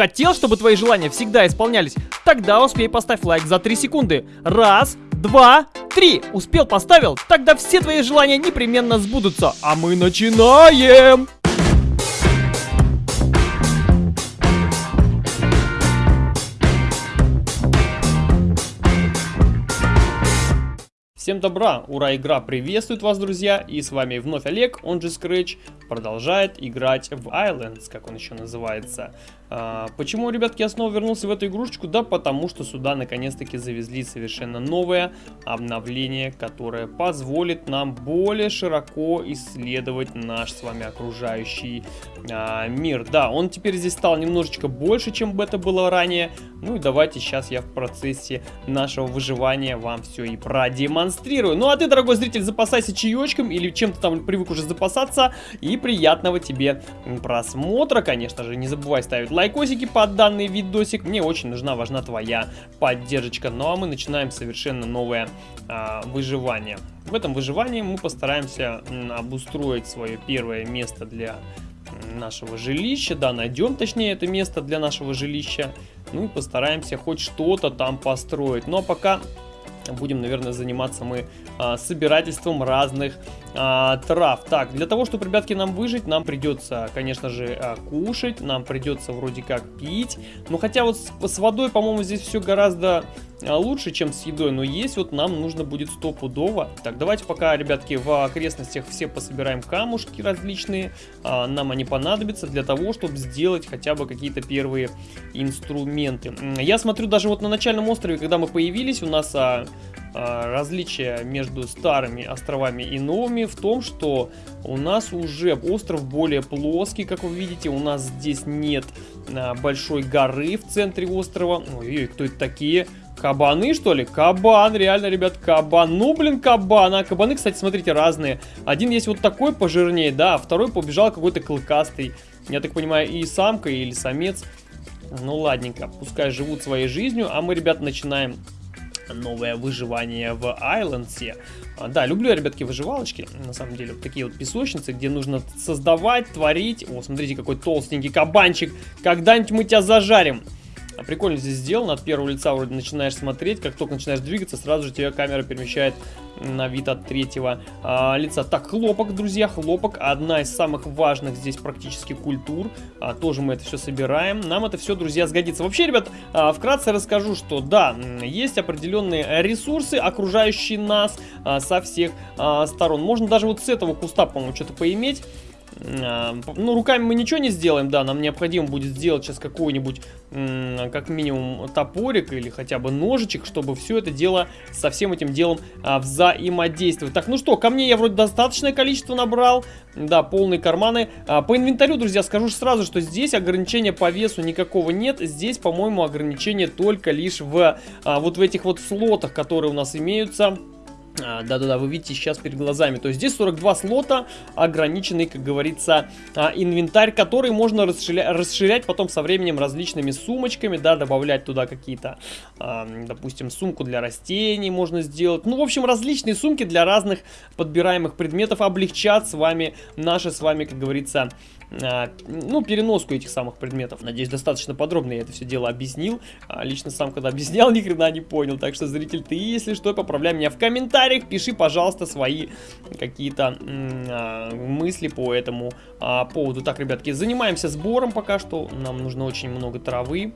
Хотел, чтобы твои желания всегда исполнялись? Тогда успей поставь лайк за 3 секунды. Раз, два, три. Успел, поставил? Тогда все твои желания непременно сбудутся. А мы начинаем! Всем добра, ура, игра приветствует вас, друзья, и с вами вновь Олег, он же Scratch, продолжает играть в Islands, как он еще называется. А, почему, ребятки, я снова вернулся в эту игрушечку? Да потому что сюда наконец-таки завезли совершенно новое обновление, которое позволит нам более широко исследовать наш с вами окружающий а, мир. Да, он теперь здесь стал немножечко больше, чем это было ранее. Ну и давайте сейчас я в процессе нашего выживания вам все и продемонстрирую. Ну а ты, дорогой зритель, запасайся чаечком или чем-то там привык уже запасаться. И приятного тебе просмотра, конечно же. Не забывай ставить лайк лайкосики под данный видосик. Мне очень нужна, важна твоя поддержка. Ну а мы начинаем совершенно новое а, выживание. В этом выживании мы постараемся обустроить свое первое место для нашего жилища, да, найдем точнее это место для нашего жилища, ну и постараемся хоть что-то там построить. Ну а пока будем, наверное, заниматься мы а, собирательством разных а, трав. Так, для того, чтобы, ребятки, нам выжить, нам придется, конечно же, а, кушать, нам придется вроде как пить. Ну, хотя вот с, с водой, по-моему, здесь все гораздо а, лучше, чем с едой, но есть вот нам нужно будет стопудово. Так, давайте пока, ребятки, в окрестностях все пособираем камушки различные. А, нам они понадобятся для того, чтобы сделать хотя бы какие-то первые инструменты. Я смотрю даже вот на начальном острове, когда мы появились, у нас а, различие между старыми островами и новыми в том, что у нас уже остров более плоский, как вы видите, у нас здесь нет а, большой горы в центре острова. Ой-ой, кто это такие? Кабаны, что ли? Кабан, реально, ребят, кабан. Ну, блин, кабан. А кабаны, кстати, смотрите, разные. Один есть вот такой пожирнее, да, а второй побежал какой-то клыкастый. Я так понимаю, и самка, или самец. Ну, ладненько, пускай живут своей жизнью, а мы, ребят, начинаем новое выживание в Айлендсе. Да, люблю ребятки, выживалочки, на самом деле, вот такие вот песочницы, где нужно создавать, творить. О, смотрите, какой толстенький кабанчик, когда-нибудь мы тебя зажарим. А прикольно здесь сделано, от первого лица вроде начинаешь смотреть, как только начинаешь двигаться, сразу же тебя камера перемещает на вид от третьего а, лица. Так, хлопок, друзья, хлопок, одна из самых важных здесь практически культур, а, тоже мы это все собираем, нам это все, друзья, сгодится. Вообще, ребят, а, вкратце расскажу, что да, есть определенные ресурсы, окружающие нас а, со всех а, сторон. Можно даже вот с этого куста, по-моему, что-то поиметь. А, ну, руками мы ничего не сделаем, да, нам необходимо будет сделать сейчас какой-нибудь, как минимум, топорик или хотя бы ножичек, чтобы все это дело со всем этим делом а, взаимодействовать. Так, ну что, ко мне я вроде достаточное количество набрал, да, полные карманы. А, по инвентарю, друзья, скажу сразу, что здесь ограничения по весу никакого нет, здесь, по-моему, ограничения только лишь в вот в этих вот слотах, которые у нас имеются. А, да-да-да, вы видите сейчас перед глазами. То есть здесь 42 слота, ограниченный, как говорится, а, инвентарь, который можно расширять, расширять потом со временем различными сумочками, да, добавлять туда какие-то, а, допустим, сумку для растений можно сделать. Ну, в общем, различные сумки для разных подбираемых предметов облегчат с вами, наши с вами, как говорится, ну, переноску этих самых предметов. Надеюсь, достаточно подробно я это все дело объяснил. А, лично сам, когда объяснял, ни хрена не понял. Так что, зритель, ты, если что, поправляй меня в комментариях. Пиши, пожалуйста, свои какие-то а, мысли по этому а, поводу. Так, ребятки, занимаемся сбором пока что. Нам нужно очень много травы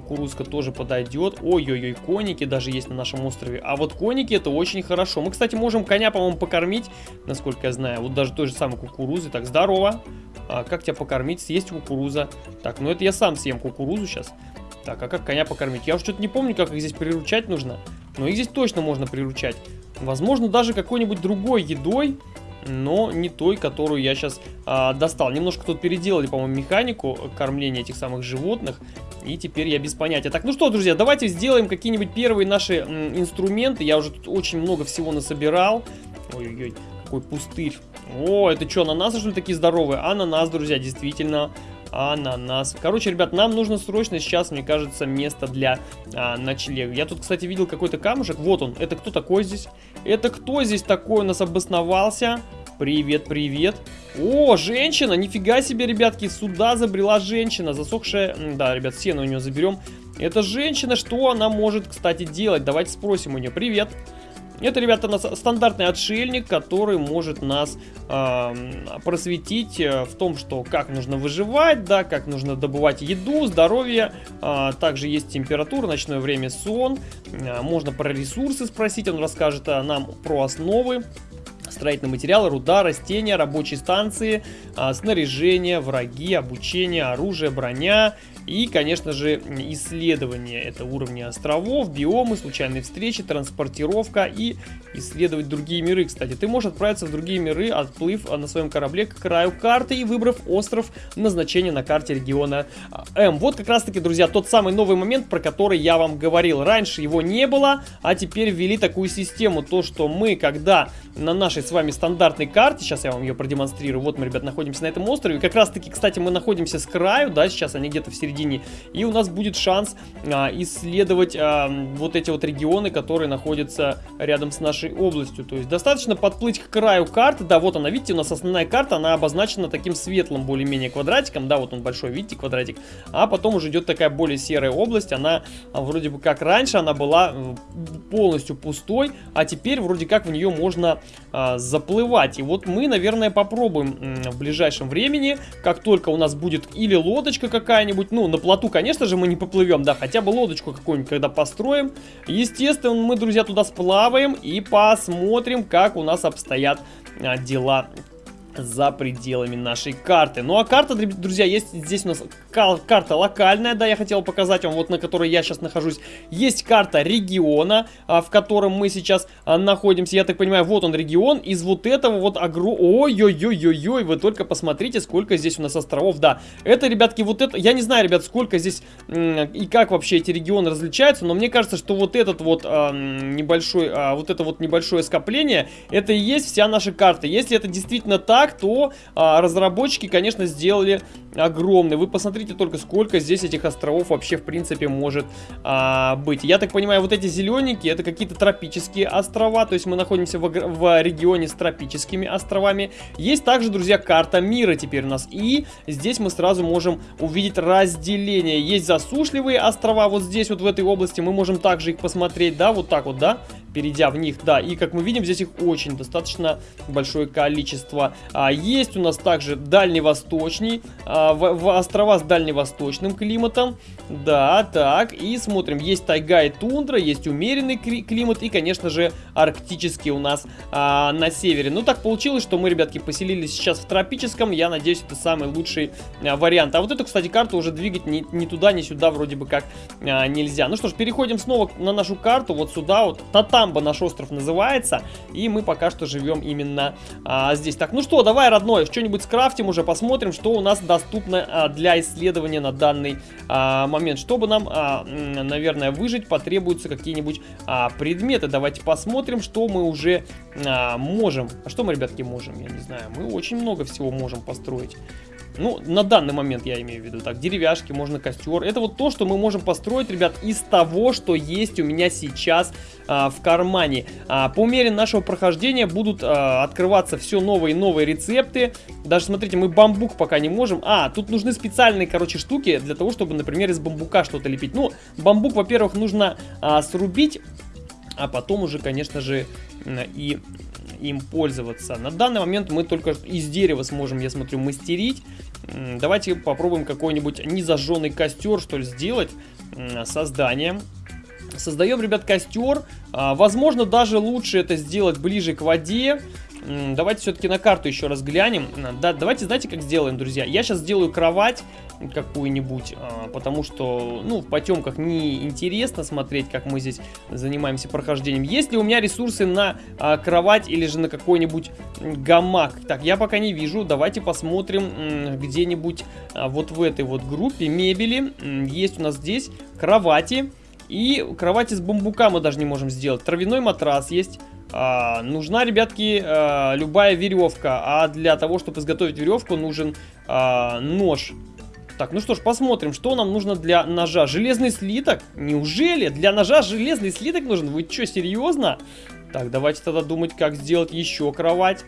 кукурузка тоже подойдет. Ой-ой-ой, коники даже есть на нашем острове. А вот коники это очень хорошо. Мы, кстати, можем коня, по-моему, покормить, насколько я знаю. Вот даже той же самой кукурузы. Так, здорово. А, как тебя покормить? Съесть кукуруза. Так, ну это я сам съем кукурузу сейчас. Так, а как коня покормить? Я уже что-то не помню, как их здесь приручать нужно. Но их здесь точно можно приручать. Возможно, даже какой-нибудь другой едой но не той, которую я сейчас а, достал. Немножко тут переделали, по-моему, механику кормления этих самых животных, и теперь я без понятия. Так, ну что, друзья, давайте сделаем какие-нибудь первые наши м, инструменты. Я уже тут очень много всего насобирал. Ой-ой-ой, какой пустырь. О, это что, ананасы, что ли, такие здоровые? Ананас, друзья, действительно ананас. Короче, ребят, нам нужно срочно сейчас, мне кажется, место для а, ночлега. Я тут, кстати, видел какой-то камушек. Вот он. Это кто такой здесь? Это кто здесь такой у нас обосновался? Привет, привет. О, женщина, нифига себе, ребятки, сюда забрела женщина, засохшая... Да, ребят, сено у нее заберем. Это женщина, что она может, кстати, делать? Давайте спросим у нее. Привет. Это, ребята, нас стандартный отшельник, который может нас э, просветить в том, что как нужно выживать, да, как нужно добывать еду, здоровье. Э, также есть температура, ночное время, сон. Э, можно про ресурсы спросить, он расскажет э, нам про основы строительные материалы, руда, растения, рабочие станции, а, снаряжение, враги, обучение, оружие, броня и, конечно же, исследование. Это уровни островов, биомы, случайные встречи, транспортировка и исследовать другие миры. Кстати, ты можешь отправиться в другие миры, отплыв на своем корабле к краю карты и выбрав остров назначения на карте региона а, М. Вот как раз таки, друзья, тот самый новый момент, про который я вам говорил. Раньше его не было, а теперь ввели такую систему. То, что мы, когда на нашей с вами стандартной карте, сейчас я вам ее продемонстрирую, вот мы, ребят, находимся на этом острове. Как раз таки, кстати, мы находимся с краю, да, сейчас они где-то в середине середине. И у нас будет шанс а, исследовать а, вот эти вот регионы, которые находятся рядом с нашей областью. То есть достаточно подплыть к краю карты. Да, вот она, видите, у нас основная карта, она обозначена таким светлым более-менее квадратиком. Да, вот он большой, видите, квадратик. А потом уже идет такая более серая область. Она а, вроде бы как раньше, она была полностью пустой, а теперь вроде как в нее можно а, заплывать. И вот мы, наверное, попробуем в ближайшем времени, как только у нас будет или лодочка какая-нибудь, ну, на плоту, конечно же, мы не поплывем, да, хотя бы лодочку какую-нибудь, когда построим. Естественно, мы, друзья, туда сплаваем и посмотрим, как у нас обстоят а, дела за пределами нашей карты. Ну а карта, друзья, есть здесь у нас карта локальная, да, я хотел показать вам, вот на которой я сейчас нахожусь. Есть карта региона, а, в котором мы сейчас а, находимся. Я так понимаю, вот он регион. Из вот этого вот агро... Ой-ой-ой-ой-ой, вы только посмотрите, сколько здесь у нас островов. Да, это, ребятки, вот это... Я не знаю, ребят, сколько здесь и как вообще эти регионы различаются, но мне кажется, что вот этот вот а, небольшой, вот это вот небольшое скопление, это и есть вся наша карта. Если это действительно так, так, то а, разработчики, конечно, сделали огромный. Вы посмотрите только, сколько здесь этих островов вообще, в принципе, может а, быть. Я так понимаю, вот эти зелененькие, это какие-то тропические острова, то есть мы находимся в, в регионе с тропическими островами. Есть также, друзья, карта мира теперь у нас, и здесь мы сразу можем увидеть разделение. Есть засушливые острова вот здесь, вот в этой области, мы можем также их посмотреть, да, вот так вот, да, перейдя в них, да, и как мы видим, здесь их очень достаточно большое количество. А, есть у нас также дальневосточный, а, в, в острова с дальневосточным климатом, да, так, и смотрим, есть тайга и тундра, есть умеренный климат и, конечно же, арктический у нас а, на севере. Ну, так получилось, что мы, ребятки, поселились сейчас в тропическом, я надеюсь, это самый лучший а, вариант. А вот эту, кстати, карту уже двигать ни, ни туда, ни сюда вроде бы как а, нельзя. Ну что ж, переходим снова на нашу карту, вот сюда, вот, Татам Самбо наш остров называется. И мы пока что живем именно а, здесь. Так, ну что, давай, родной, что-нибудь скрафтим уже, посмотрим, что у нас доступно а, для исследования на данный а, момент. Чтобы нам, а, наверное, выжить, потребуются какие-нибудь а, предметы. Давайте посмотрим, что мы уже а, можем. А что мы, ребятки, можем? Я не знаю. Мы очень много всего можем построить. Ну, на данный момент я имею в виду. Так, деревяшки, можно костер. Это вот то, что мы можем построить, ребят, из того, что есть у меня сейчас а, в кармане. А, по мере нашего прохождения будут а, открываться все новые и новые рецепты. Даже, смотрите, мы бамбук пока не можем. А, тут нужны специальные, короче, штуки для того, чтобы, например, из бамбука что-то лепить. Ну, бамбук, во-первых, нужно а, срубить, а потом уже, конечно же, и им пользоваться. На данный момент мы только из дерева сможем, я смотрю, мастерить. Давайте попробуем какой-нибудь незажженный костер, что ли, сделать. Создание. Создаем, ребят, костер. А, возможно, даже лучше это сделать ближе к воде. Давайте все-таки на карту еще раз глянем. Да, давайте, знаете, как сделаем, друзья? Я сейчас сделаю кровать какую-нибудь, а, потому что, ну, в потемках не интересно смотреть, как мы здесь занимаемся прохождением. Есть ли у меня ресурсы на а, кровать или же на какой-нибудь гамак? Так, я пока не вижу. Давайте посмотрим где-нибудь вот в этой вот группе мебели. Есть у нас здесь кровати. И кровати с бамбука мы даже не можем сделать. Травяной матрас есть. А, нужна, ребятки, а, любая веревка. А для того, чтобы изготовить веревку, нужен а, нож. Так, ну что ж, посмотрим, что нам нужно для ножа. Железный слиток? Неужели? Для ножа железный слиток нужен? Вы что, серьезно? Так, давайте тогда думать, как сделать еще кровать.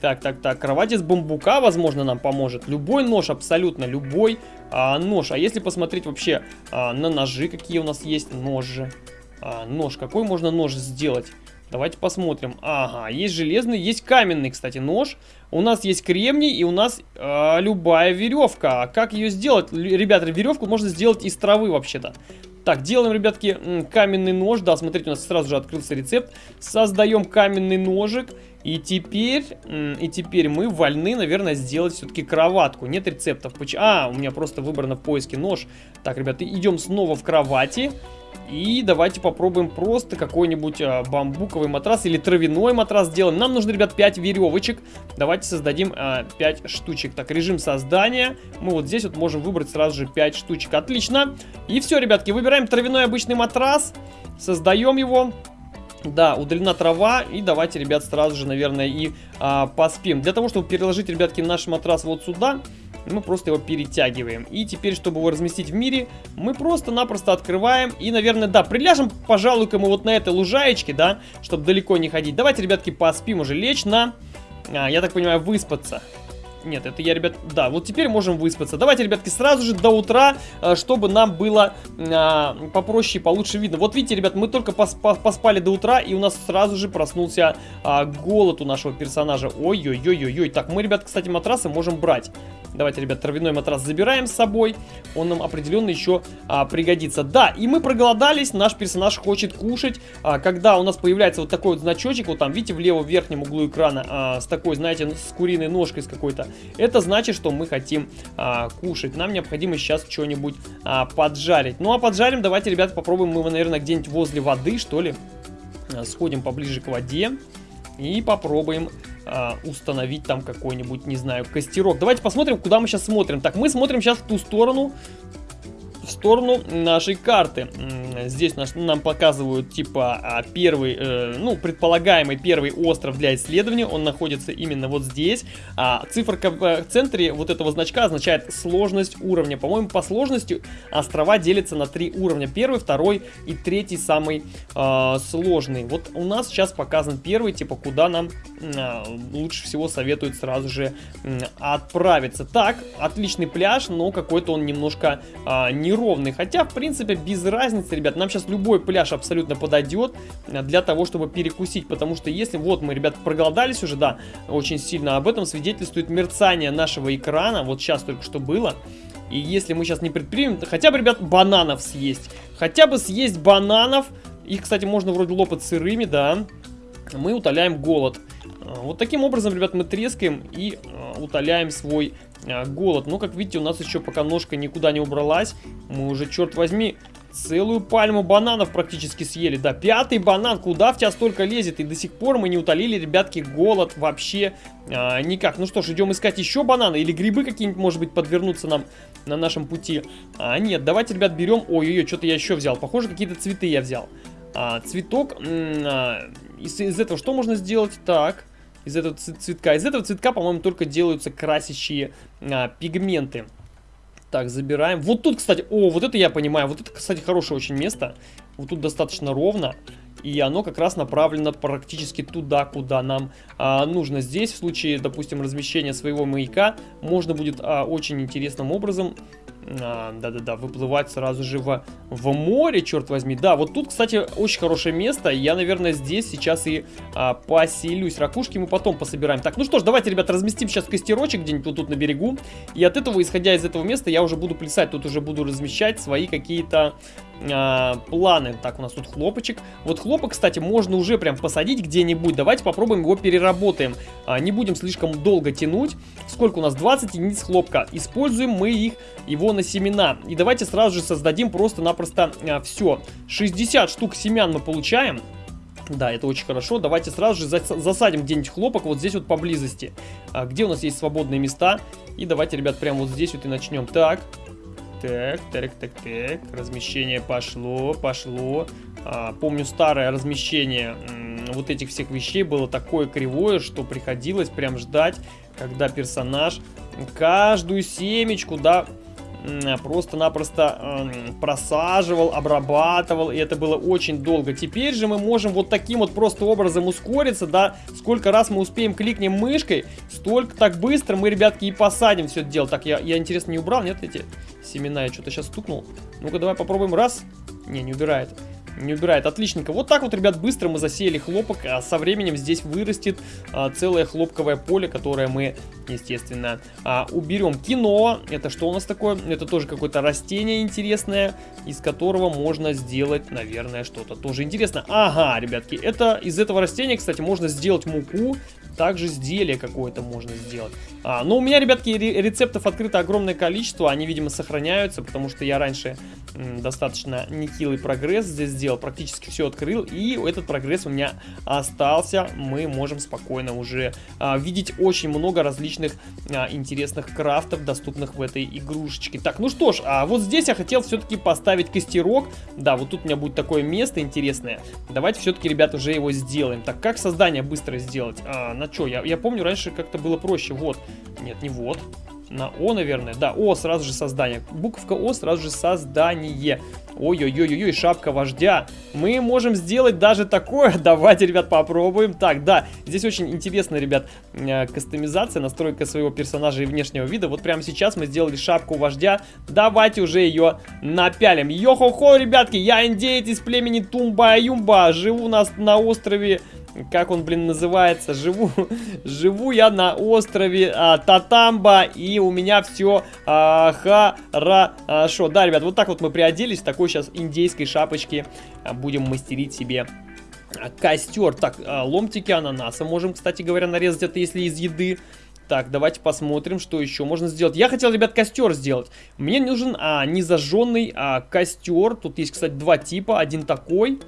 Так, так, так, кровать из бамбука, возможно, нам поможет. Любой нож, абсолютно любой а, нож. А если посмотреть вообще а, на ножи, какие у нас есть ножи. А, нож, какой можно нож сделать? Давайте посмотрим. Ага, есть железный, есть каменный, кстати, нож. У нас есть кремний и у нас э, любая веревка. А как ее сделать? Ребята, веревку можно сделать из травы вообще-то. Так, делаем, ребятки, каменный нож. Да, смотрите, у нас сразу же открылся рецепт. Создаем каменный ножик. И теперь, и теперь мы вольны, наверное, сделать все-таки кроватку. Нет рецептов. А, у меня просто выбрано в поиске нож. Так, ребята, идем снова в кровати. И давайте попробуем просто какой-нибудь а, бамбуковый матрас или травяной матрас сделаем. Нам нужно, ребят, 5 веревочек. Давайте создадим а, 5 штучек. Так, режим создания. Мы вот здесь вот можем выбрать сразу же 5 штучек. Отлично. И все, ребятки, выбираем травяной обычный матрас. Создаем его. Да, удалена трава. И давайте, ребят, сразу же, наверное, и а, поспим. Для того, чтобы переложить, ребятки, наш матрас вот сюда мы просто его перетягиваем. И теперь, чтобы его разместить в мире, мы просто-напросто открываем. И, наверное, да, приляжем, пожалуй-ка мы вот на этой лужаечке, да, чтобы далеко не ходить. Давайте, ребятки, поспим уже, лечь на, а, я так понимаю, выспаться. Нет, это я, ребят, да, вот теперь можем выспаться. Давайте, ребятки, сразу же до утра, э, чтобы нам было а, попроще и получше видно. Вот видите, ребят, мы только пос поспали до утра, и у нас сразу же проснулся а, голод у нашего персонажа. Ой-ой-ой-ой-ой. Так, мы, ребят, кстати, матрасы можем брать. Давайте, ребят, травяной матрас забираем с собой. Он нам определенно еще а, пригодится. Да, и мы проголодались, наш персонаж хочет кушать. А, когда у нас появляется вот такой вот значочек, вот там, видите, в левом верхнем углу экрана, а, с такой, знаете, с куриной ножкой с какой-то, это значит, что мы хотим а, кушать. Нам необходимо сейчас что-нибудь а, поджарить. Ну, а поджарим давайте, ребята, попробуем мы, наверное, где-нибудь возле воды, что ли. А, сходим поближе к воде и попробуем установить там какой-нибудь, не знаю, костерок. Давайте посмотрим, куда мы сейчас смотрим. Так, мы смотрим сейчас в ту сторону, в сторону нашей карты. Здесь нас, нам показывают типа а, первый, э, ну, предполагаемый первый остров для исследования. Он находится именно вот здесь. А циферка в центре вот этого значка означает сложность уровня. По-моему, по сложности острова делятся на три уровня. Первый, второй и третий самый э, сложный. Вот у нас сейчас показан первый, типа куда нам э, лучше всего советуют сразу же э, отправиться. Так, отличный пляж, но какой-то он немножко э, не неровный. Хотя, в принципе, без разницы, ребят. Нам сейчас любой пляж абсолютно подойдет для того, чтобы перекусить. Потому что если, вот мы, ребят, проголодались уже, да, очень сильно. Об этом свидетельствует мерцание нашего экрана. Вот сейчас только что было. И если мы сейчас не предпримем, то хотя бы, ребят, бананов съесть. Хотя бы съесть бананов. Их, кстати, можно вроде лопать сырыми, да. Мы утоляем голод. Вот таким образом, ребят, мы трескаем и э, утоляем свой а, голод. Но, как видите, у нас еще пока ножка никуда не убралась. Мы уже, черт возьми, целую пальму бананов практически съели. Да, пятый банан, куда в тебя столько лезет? И до сих пор мы не утолили, ребятки, голод вообще а, никак. Ну что ж, идем искать еще бананы. Или грибы какие-нибудь, может быть, подвернутся нам на нашем пути. А, нет, давайте, ребят, берем... Ой-ой-ой, что-то я еще взял. Похоже, какие-то цветы я взял. А, цветок... А, из, из этого что можно сделать? Так из этого цветка. Из этого цветка, по-моему, только делаются красящие а, пигменты. Так, забираем. Вот тут, кстати, о, вот это я понимаю. Вот это, кстати, хорошее очень место. Вот тут достаточно ровно. И оно как раз направлено практически туда, куда нам а, нужно. Здесь, в случае, допустим, размещения своего маяка, можно будет а, очень интересным образом да-да-да, выплывать сразу же в, в море, черт возьми. Да, вот тут, кстати, очень хорошее место. Я, наверное, здесь сейчас и а, поселюсь. Ракушки мы потом пособираем. Так, ну что ж, давайте, ребята, разместим сейчас костерочек где-нибудь вот тут на берегу. И от этого, исходя из этого места, я уже буду плясать. Тут уже буду размещать свои какие-то а, планы. Так, у нас тут хлопочек. Вот хлопок, кстати, можно уже прям посадить где-нибудь. Давайте попробуем его переработаем. А, не будем слишком долго тянуть. Сколько у нас? 20 единиц хлопка. Используем мы их, его на семена. И давайте сразу же создадим просто-напросто а, все. 60 штук семян мы получаем. Да, это очень хорошо. Давайте сразу же засадим где-нибудь хлопок вот здесь вот поблизости. А, где у нас есть свободные места. И давайте, ребят, прямо вот здесь вот и начнем. Так, так, так, так, так. Размещение пошло, пошло. А, помню старое размещение вот этих всех вещей было такое кривое, что приходилось прям ждать, когда персонаж каждую семечку, да, просто-напросто э, просаживал, обрабатывал, и это было очень долго. Теперь же мы можем вот таким вот просто образом ускориться, да, сколько раз мы успеем кликнем мышкой, столько так быстро мы, ребятки, и посадим все это дело. Так, я, я интересно, не убрал, нет, эти семена? Я что-то сейчас стукнул. Ну-ка, давай попробуем раз. Не, не убирает. Не убирает, отличненько. Вот так вот, ребят, быстро мы засеяли хлопок, а со временем здесь вырастет а, целое хлопковое поле, которое мы, естественно, а, уберем. Кино, это что у нас такое? Это тоже какое-то растение интересное, из которого можно сделать, наверное, что-то тоже интересное. Ага, ребятки, это из этого растения, кстати, можно сделать муку, также изделие какое-то можно сделать. А, но у меня, ребятки, рецептов открыто огромное количество. Они, видимо, сохраняются, потому что я раньше достаточно нехилый прогресс здесь сделал. Практически все открыл. И этот прогресс у меня остался. Мы можем спокойно уже а, видеть очень много различных а, интересных крафтов, доступных в этой игрушечке. Так, ну что ж, а вот здесь я хотел все-таки поставить костерок. Да, вот тут у меня будет такое место интересное. Давайте все-таки, ребят, уже его сделаем. Так, как создание быстро сделать? А, на что? Я, я помню, раньше как-то было проще. Вот. Нет, не вот. На О, наверное. Да, О, сразу же создание. Буковка О, сразу же создание. Ой-ой-ой-ой, шапка вождя. Мы можем сделать даже такое. Давайте, ребят, попробуем. Так, да, здесь очень интересно, ребят, э, кастомизация, настройка своего персонажа и внешнего вида. Вот прямо сейчас мы сделали шапку вождя. Давайте уже ее напялим. Йо-хо-хо, ребятки, я индеец из племени Тумба-Юмба. Живу у нас на острове как он, блин, называется, живу, живу я на острове а, Татамба, и у меня все а, хорошо. Да, ребят, вот так вот мы приоделись, такой сейчас индейской шапочке а, будем мастерить себе костер. Так, а, ломтики ананаса можем, кстати говоря, нарезать, это если из еды. Так, давайте посмотрим, что еще можно сделать. Я хотел, ребят, костер сделать. Мне нужен а, незажженный а, костер. Тут есть, кстати, два типа. Один такой,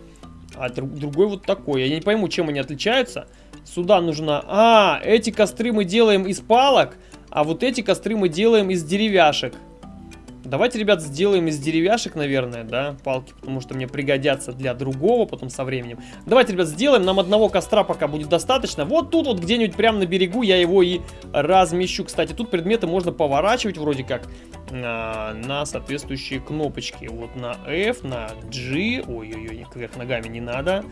а друг, другой вот такой. Я не пойму, чем они отличаются. Сюда нужно... А, эти костры мы делаем из палок, а вот эти костры мы делаем из деревяшек. Давайте, ребят, сделаем из деревяшек, наверное, да, палки, потому что мне пригодятся для другого потом со временем. Давайте, ребят, сделаем. Нам одного костра пока будет достаточно. Вот тут вот где-нибудь прямо на берегу я его и размещу. Кстати, тут предметы можно поворачивать вроде как а, на соответствующие кнопочки. Вот на F, на G. Ой-ой-ой, кверх ногами не надо.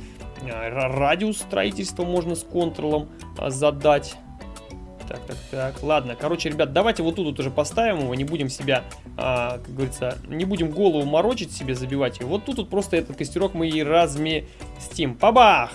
А, радиус строительства можно с контролом а, задать. Так, так, так. Ладно, короче, ребят, давайте вот тут вот уже поставим его. Не будем себя, а, как говорится, не будем голову морочить себе, забивать его. Вот тут вот просто этот костерок мы и разместим. Пабах!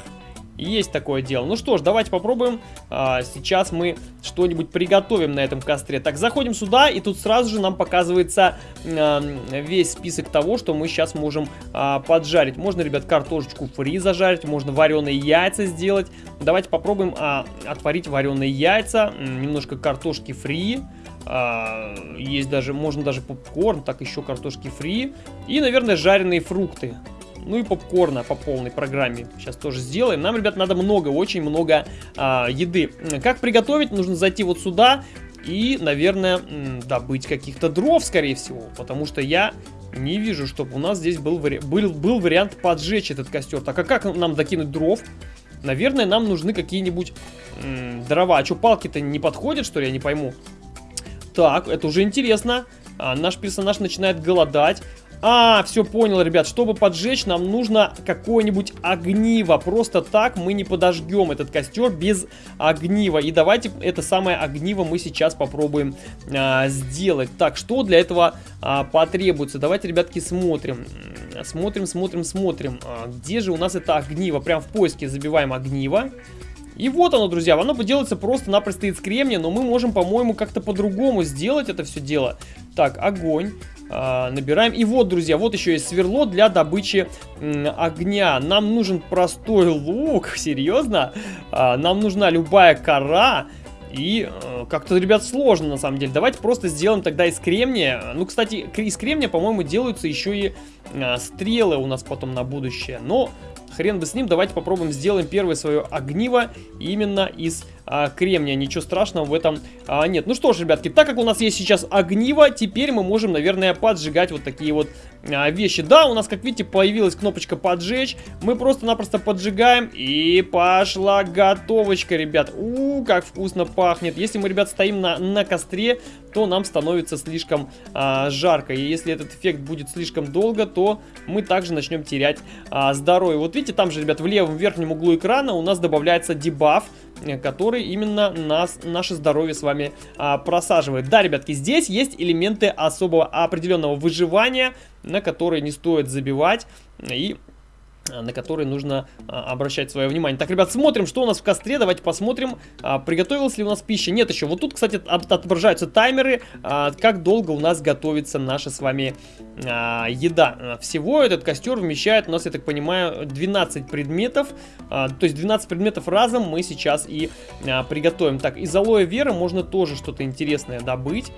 Есть такое дело. Ну что ж, давайте попробуем. А, сейчас мы что-нибудь приготовим на этом костре. Так, заходим сюда, и тут сразу же нам показывается а, весь список того, что мы сейчас можем а, поджарить. Можно, ребят, картошечку фри зажарить, можно вареные яйца сделать. Давайте попробуем а, отварить вареные яйца, немножко картошки фри. А, есть даже, можно даже попкорн, так еще картошки фри. И, наверное, жареные фрукты. Ну и попкорна по полной программе сейчас тоже сделаем. Нам, ребят, надо много, очень много а, еды. Как приготовить? Нужно зайти вот сюда и, наверное, добыть каких-то дров, скорее всего. Потому что я не вижу, чтобы у нас здесь был, вари... был, был вариант поджечь этот костер. Так а как нам докинуть дров? Наверное, нам нужны какие-нибудь дрова. А что, палки-то не подходят, что ли? Я не пойму. Так, это уже интересно. А, наш персонаж начинает голодать. А, все понял, ребят. Чтобы поджечь, нам нужно какое-нибудь огниво. Просто так мы не подожгем этот костер без огнива. И давайте это самое огниво мы сейчас попробуем а, сделать. Так, что для этого а, потребуется? Давайте, ребятки, смотрим. Смотрим, смотрим, смотрим. А, где же у нас это огниво? Прям в поиске забиваем огниво. И вот оно, друзья, оно поделается просто-напросто из кремния, но мы можем, по-моему, как-то по-другому сделать это все дело. Так, огонь. А, набираем. И вот, друзья, вот еще есть сверло для добычи огня. Нам нужен простой лук, серьезно? А, нам нужна любая кора. И э, как-то, ребят, сложно на самом деле. Давайте просто сделаем тогда из кремния. Ну, кстати, из кремния, по-моему, делаются еще и стрелы у нас потом на будущее. Но хрен бы с ним. Давайте попробуем сделаем первое свое огниво именно из а, кремния. Ничего страшного в этом а, нет. Ну что ж, ребятки, так как у нас есть сейчас огниво, теперь мы можем, наверное, поджигать вот такие вот а, вещи. Да, у нас, как видите, появилась кнопочка поджечь. Мы просто-напросто поджигаем и пошла готовочка, ребят. У, как вкусно пахнет. Если мы, ребят, стоим на, на костре, то нам становится слишком а, жарко. И если этот эффект будет слишком долго, то мы также начнем терять а, здоровье. Вот видите, там же, ребят, в левом верхнем углу экрана у нас добавляется дебаф который именно нас, наше здоровье с вами а, просаживает. Да, ребятки, здесь есть элементы особого определенного выживания, на которые не стоит забивать. И на которые нужно а, обращать свое внимание. Так, ребят, смотрим, что у нас в костре. Давайте посмотрим, а, приготовилась ли у нас пища. Нет еще. Вот тут, кстати, от отображаются таймеры, а, как долго у нас готовится наша с вами еда. Всего этот костер вмещает у нас, я так понимаю, 12 предметов. То есть 12 предметов разом мы сейчас и приготовим. Так, из алоэ веры можно тоже что-то интересное добыть.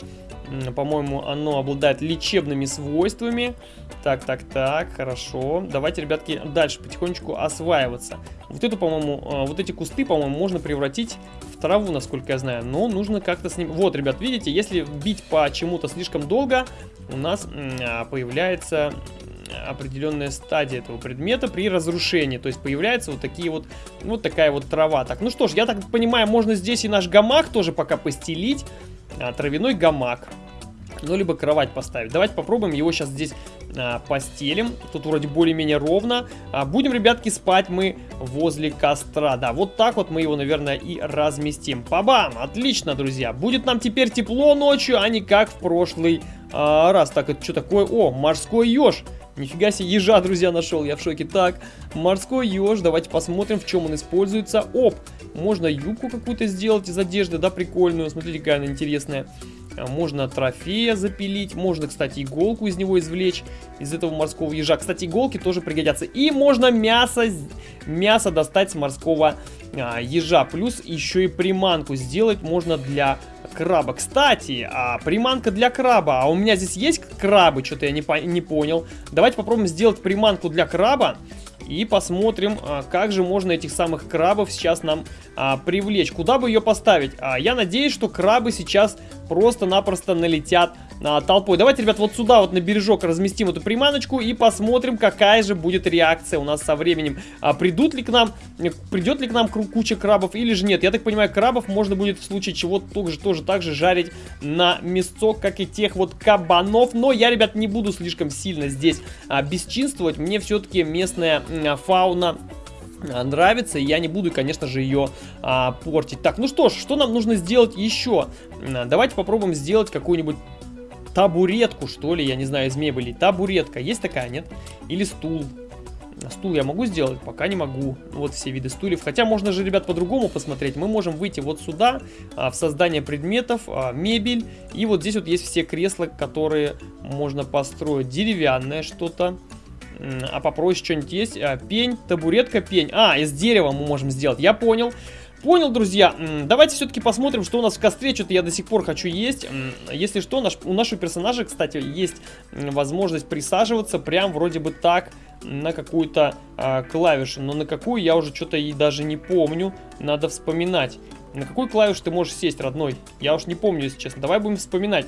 По-моему, оно обладает лечебными свойствами. Так, так, так, хорошо. Давайте, ребятки, дальше потихонечку осваиваться. Вот эту, по-моему, а, вот эти кусты, по-моему, можно превратить в траву, насколько я знаю. Но нужно как-то с ним... Вот, ребят, видите, если бить по чему-то слишком долго, у нас а, появляется определенная стадия этого предмета при разрушении. То есть появляется вот такие вот, вот такая вот трава. Так, ну что ж, я так понимаю, можно здесь и наш гамак тоже пока постелить травяной гамак. Ну, либо кровать поставить. Давайте попробуем его сейчас здесь а, постелим. Тут вроде более-менее ровно. А, будем, ребятки, спать мы возле костра. Да, вот так вот мы его, наверное, и разместим. Пабам! Отлично, друзья. Будет нам теперь тепло ночью, а не как в прошлый а, раз. Так, это что такое? О, морской еж. Нифига себе, ежа, друзья, нашел, я в шоке. Так, морской еж, давайте посмотрим, в чем он используется. Оп, можно юбку какую-то сделать из одежды, да, прикольную. Смотрите, какая она интересная. А, можно трофея запилить. Можно, кстати, иголку из него извлечь. Из этого морского ежа. Кстати, иголки тоже пригодятся. И можно мясо, мясо достать с морского а, ежа. Плюс еще и приманку сделать можно для краба. Кстати, а, приманка для краба. А у меня здесь есть крабы? Что-то я не, по не понял. Давайте попробуем сделать приманку для краба. И посмотрим, а, как же можно этих самых крабов сейчас нам а, привлечь. Куда бы ее поставить? А, я надеюсь, что крабы сейчас просто-напросто налетят а, толпой. Давайте, ребят, вот сюда вот на бережок разместим эту приманочку и посмотрим, какая же будет реакция у нас со временем. А, придут ли к нам, придет ли к нам куча крабов или же нет. Я так понимаю, крабов можно будет в случае чего тоже, тоже так же жарить на мясцок, как и тех вот кабанов. Но я, ребят, не буду слишком сильно здесь а, бесчинствовать. Мне все-таки местная а, фауна нравится, и я не буду, конечно же, ее а, портить. Так, ну что ж, что нам нужно сделать еще? Давайте попробуем сделать какую-нибудь табуретку, что ли, я не знаю, из мебели. Табуретка, есть такая, нет? Или стул. Стул я могу сделать? Пока не могу. Вот все виды стульев. Хотя можно же, ребят, по-другому посмотреть. Мы можем выйти вот сюда, а, в создание предметов, а, мебель. И вот здесь вот есть все кресла, которые можно построить. Деревянное что-то. А попроще что-нибудь есть? А, пень, табуретка, пень. А, из дерева мы можем сделать. Я понял. Понял, друзья. Давайте все-таки посмотрим, что у нас в костре. Что-то я до сих пор хочу есть. Если что, наш, у нашего персонажа, кстати, есть возможность присаживаться прям вроде бы так на какую-то а, клавишу. Но на какую я уже что-то и даже не помню. Надо вспоминать. На какую клавишу ты можешь сесть, родной? Я уж не помню, если честно. Давай будем вспоминать.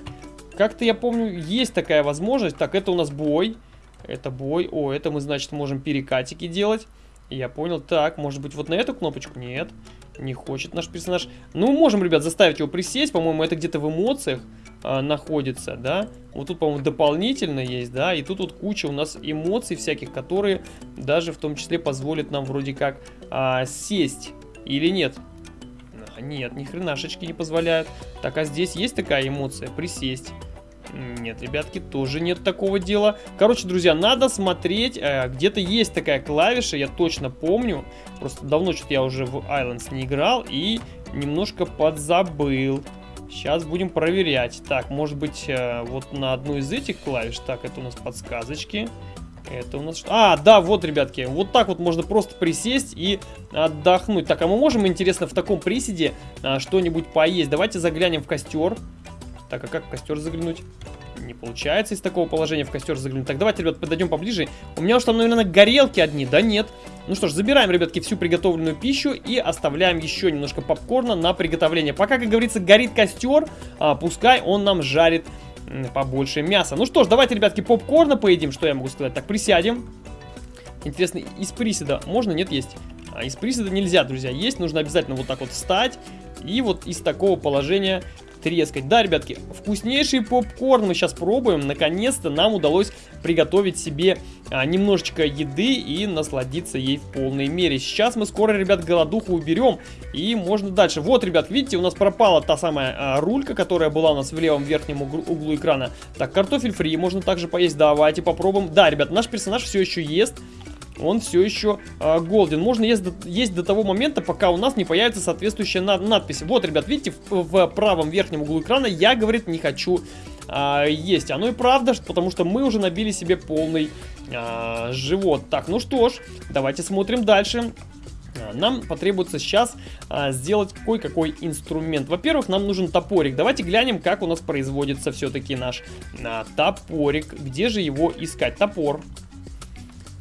Как-то я помню, есть такая возможность. Так, это у нас бой. Это бой. О, это мы, значит, можем перекатики делать. Я понял. Так, может быть, вот на эту кнопочку? Нет. Не хочет наш персонаж. Ну, можем, ребят, заставить его присесть. По-моему, это где-то в эмоциях а, находится, да. Вот тут, по-моему, дополнительно есть, да. И тут вот куча у нас эмоций всяких, которые даже в том числе позволят нам вроде как а, сесть. Или нет? Нет, ни хренашечки не позволяют. Так, а здесь есть такая эмоция? Присесть. Нет, ребятки, тоже нет такого дела. Короче, друзья, надо смотреть. Э, Где-то есть такая клавиша, я точно помню. Просто давно что-то я уже в Islands не играл и немножко подзабыл. Сейчас будем проверять. Так, может быть, э, вот на одну из этих клавиш. Так, это у нас подсказочки. Это у нас? А, да, вот, ребятки, вот так вот можно просто присесть и отдохнуть. Так, а мы можем, интересно, в таком приседе а, что-нибудь поесть? Давайте заглянем в костер. Так, а как в костер заглянуть? Не получается из такого положения в костер заглянуть. Так, давайте, ребят, подойдем поближе. У меня уж там, наверное, горелки одни, да нет? Ну что ж, забираем, ребятки, всю приготовленную пищу и оставляем еще немножко попкорна на приготовление. Пока, как говорится, горит костер, а, пускай он нам жарит побольше мяса. Ну что ж, давайте, ребятки, попкорна поедим, что я могу сказать. Так, присядем. Интересно, из приседа можно? Нет, есть. А из приседа нельзя, друзья, есть. Нужно обязательно вот так вот встать и вот из такого положения трескать. Да, ребятки, вкуснейший попкорн мы сейчас пробуем. Наконец-то нам удалось приготовить себе а, немножечко еды и насладиться ей в полной мере. Сейчас мы скоро, ребят, голодуху уберем и можно дальше. Вот, ребят, видите, у нас пропала та самая а, рулька, которая была у нас в левом верхнем углу, углу экрана. Так, картофель фри можно также поесть. Давайте попробуем. Да, ребят, наш персонаж все еще ест он все еще э, голден. Можно есть до, есть до того момента, пока у нас не появится соответствующая над, надпись. Вот, ребят, видите, в, в правом верхнем углу экрана я, говорит, не хочу э, есть. Оно и правда, потому что мы уже набили себе полный э, живот. Так, ну что ж, давайте смотрим дальше. Нам потребуется сейчас а, сделать кое-какой инструмент. Во-первых, нам нужен топорик. Давайте глянем, как у нас производится все-таки наш а, топорик. Где же его искать? Топор.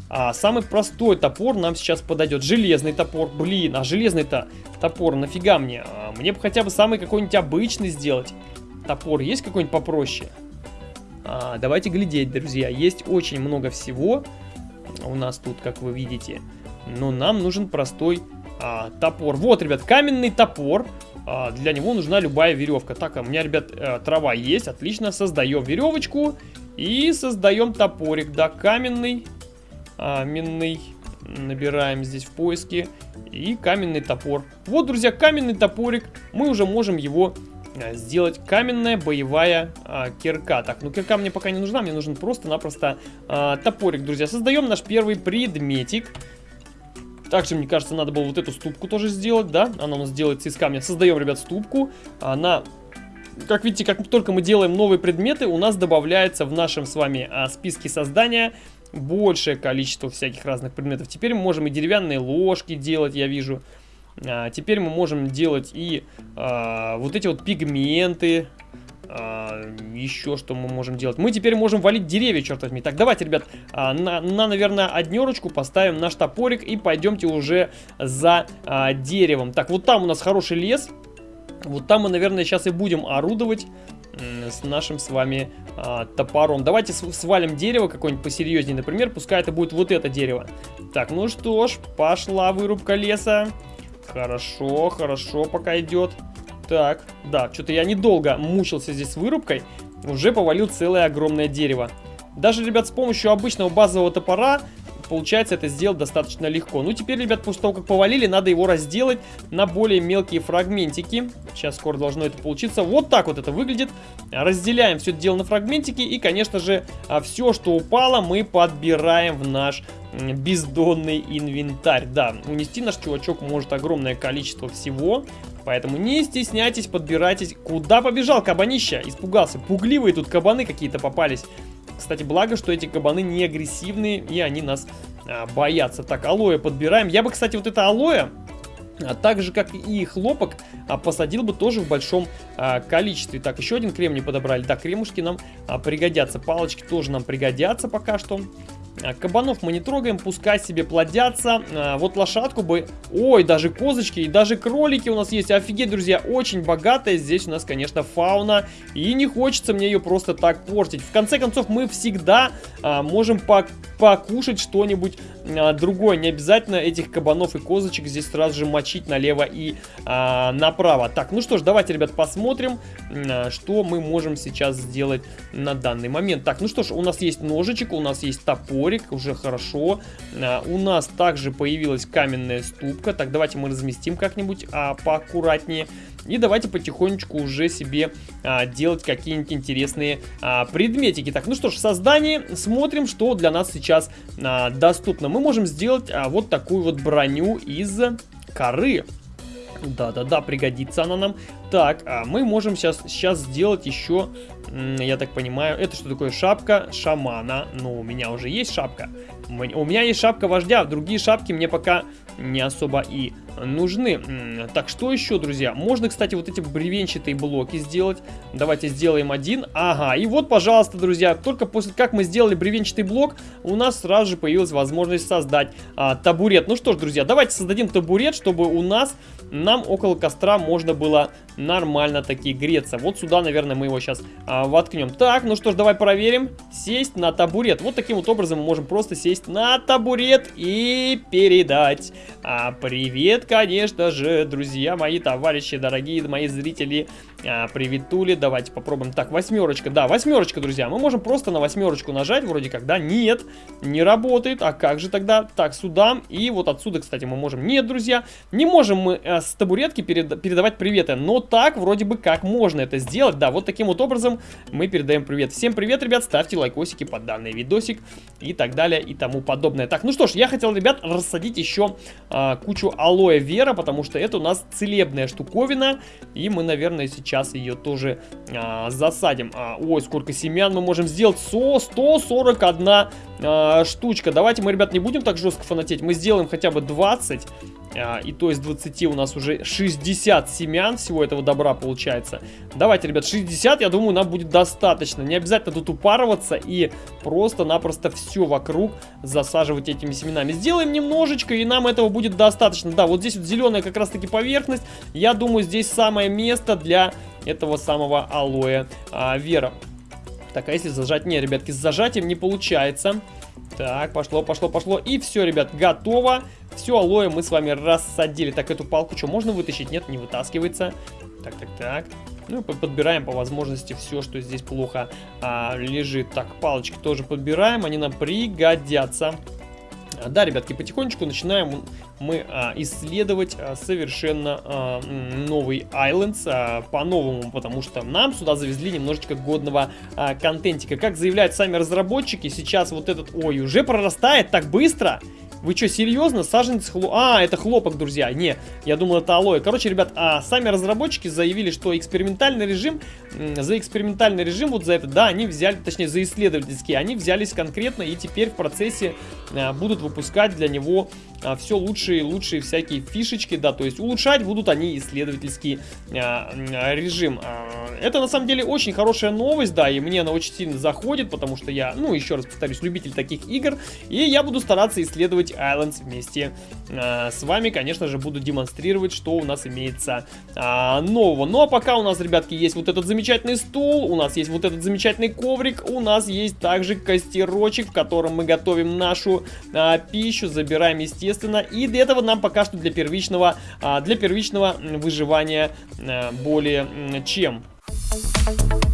А самый простой топор нам сейчас подойдет. Железный топор. Блин, а железный-то топор нафига мне? А, мне бы хотя бы самый какой-нибудь обычный сделать. Топор есть какой-нибудь попроще? А, давайте глядеть, друзья. Есть очень много всего у нас тут, как вы видите. Но нам нужен простой а, топор. Вот, ребят, каменный топор. А, для него нужна любая веревка. Так, а у меня, ребят, а, трава есть. Отлично, создаем веревочку. И создаем топорик. Да, каменный а, минный. Набираем здесь в поиске. И каменный топор. Вот, друзья, каменный топорик. Мы уже можем его а, сделать каменная боевая а, кирка. Так, ну кирка мне пока не нужна, мне нужен просто-напросто а, топорик, друзья. Создаем наш первый предметик. Также, мне кажется, надо было вот эту ступку тоже сделать, да? Она у нас делается из камня. Создаем, ребят, ступку. Она, как видите, как только мы делаем новые предметы, у нас добавляется в нашем с вами а, списке создания большее количество всяких разных предметов. Теперь мы можем и деревянные ложки делать, я вижу. А, теперь мы можем делать и а, вот эти вот пигменты. А, еще что мы можем делать? Мы теперь можем валить деревья, черт возьми. Так, давайте, ребят, а, на, на, наверное, однерочку поставим наш топорик и пойдемте уже за а, деревом. Так, вот там у нас хороший лес. Вот там мы, наверное, сейчас и будем орудовать с нашим с вами а, топором. Давайте свалим дерево какое-нибудь посерьезнее, например, пускай это будет вот это дерево. Так, ну что ж, пошла вырубка леса. Хорошо, хорошо пока идет. Так, да, что-то я недолго мучился здесь с вырубкой. Уже повалил целое огромное дерево. Даже, ребят, с помощью обычного базового топора получается это сделать достаточно легко. Ну, теперь, ребят, после того, как повалили, надо его разделать на более мелкие фрагментики. Сейчас скоро должно это получиться. Вот так вот это выглядит. Разделяем все это дело на фрагментики. И, конечно же, а, все, что упало, мы подбираем в наш бездонный инвентарь. Да, унести наш чувачок может огромное количество всего. Поэтому не стесняйтесь, подбирайтесь. Куда побежал кабанища? Испугался. Пугливые тут кабаны какие-то попались. Кстати, благо, что эти кабаны не агрессивные, и они нас а, боятся. Так, алоэ подбираем. Я бы, кстати, вот это алоэ, а так же, как и хлопок, а, посадил бы тоже в большом а, количестве. Так, еще один кремний подобрали. Да, кремушки нам а, пригодятся. Палочки тоже нам пригодятся пока что. А, кабанов мы не трогаем, пускай себе плодятся. А, вот лошадку бы... Ой, даже козочки и даже кролики у нас есть. Офигеть, друзья, очень богатая здесь у нас, конечно, фауна. И не хочется мне ее просто так портить. В конце концов, мы всегда а, можем по покушать что-нибудь другое. Не обязательно этих кабанов и козочек здесь сразу же мочить налево и направо. Так, ну что ж, давайте, ребят, посмотрим, что мы можем сейчас сделать на данный момент. Так, ну что ж, у нас есть ножичек, у нас есть топорик, уже хорошо. А, у нас также появилась каменная ступка. Так, давайте мы разместим как-нибудь а, поаккуратнее. И давайте потихонечку уже себе а, делать какие-нибудь интересные а, предметики. Так, ну что ж, в создании смотрим, что для нас сейчас а, доступно. Мы можем сделать а, вот такую вот броню из коры. Да-да-да, пригодится она нам. Так, а мы можем сейчас, сейчас сделать еще, я так понимаю, это что такое? Шапка шамана. Ну, у меня уже есть шапка. У меня есть шапка вождя, другие шапки мне пока не особо и нужны. Так, что еще, друзья? Можно, кстати, вот эти бревенчатые блоки сделать. Давайте сделаем один. Ага, и вот, пожалуйста, друзья, только после как мы сделали бревенчатый блок, у нас сразу же появилась возможность создать а, табурет. Ну что ж, друзья, давайте создадим табурет, чтобы у нас, нам около костра можно было нормально таки греться. Вот сюда, наверное, мы его сейчас а, воткнем. Так, ну что ж, давай проверим. Сесть на табурет. Вот таким вот образом мы можем просто сесть на табурет и передать а, привет, конечно же, друзья мои, товарищи, дорогие мои зрители А, привет, Тули, давайте попробуем. Так, восьмерочка, да, восьмерочка, друзья. Мы можем просто на восьмерочку нажать, вроде как, да, нет, не работает. А как же тогда? Так, сюда, и вот отсюда, кстати, мы можем. Нет, друзья, не можем мы э, с табуретки перед, передавать приветы, но так вроде бы как можно это сделать. Да, вот таким вот образом мы передаем привет. Всем привет, ребят, ставьте лайкосики под данный видосик и так далее и тому подобное. Так, ну что ж, я хотел, ребят, рассадить еще а, кучу алоэ вера, потому что это у нас целебная штуковина, и мы, наверное, сейчас ее тоже а, засадим. А, ой, сколько семян мы можем сделать? Со 141 а, штучка. Давайте мы, ребят, не будем так жестко фанатеть, мы сделаем хотя бы 20 а, и то из 20 у нас уже 60 семян всего этого добра получается. Давайте, ребят, 60, я думаю, нам будет достаточно. Не обязательно тут упарываться и просто-напросто все вокруг засаживать этими семенами. Сделаем немножечко, и нам этого будет достаточно. Да, вот здесь вот зеленая как раз-таки поверхность. Я думаю, здесь самое место для этого самого алоэ а, вера. Так, а если зажать? Не, ребятки, с зажатием не получается. Так, пошло, пошло, пошло. И все, ребят, готово. Все, алоэ мы с вами рассадили. Так, эту палку что, можно вытащить? Нет, не вытаскивается. Так, так, так. Ну, подбираем по возможности все, что здесь плохо а, лежит. Так, палочки тоже подбираем, они нам пригодятся. Да, ребятки, потихонечку начинаем мы а, исследовать а, совершенно а, новый Islands а, по-новому, потому что нам сюда завезли немножечко годного а, контентика. Как заявляют сами разработчики, сейчас вот этот, ой, уже прорастает так быстро. Вы что, серьезно? Саженец хлоп... А, это хлопок, друзья. Не, я думал, это алоэ. Короче, ребят, а сами разработчики заявили, что экспериментальный режим, за экспериментальный режим, вот за это, да, они взяли, точнее, за исследовательский, они взялись конкретно и теперь в процессе а, будут выпускать для него а, все лучшие лучшие всякие фишечки, да, то есть улучшать будут они исследовательский а, режим. А, это на самом деле очень хорошая новость, да, и мне она очень сильно заходит, потому что я, ну, еще раз повторюсь, любитель таких игр, и я буду стараться исследовать Islands вместе а, с вами, конечно же, буду демонстрировать, что у нас имеется а, нового. Ну, а пока у нас, ребятки, есть вот этот замечательный стул, у нас есть вот этот замечательный коврик, у нас есть также костерочек, в котором мы готовим нашу пищу, забираем, естественно, и для этого нам пока что для первичного, а, для первичного выживания а, более чем. Thank you.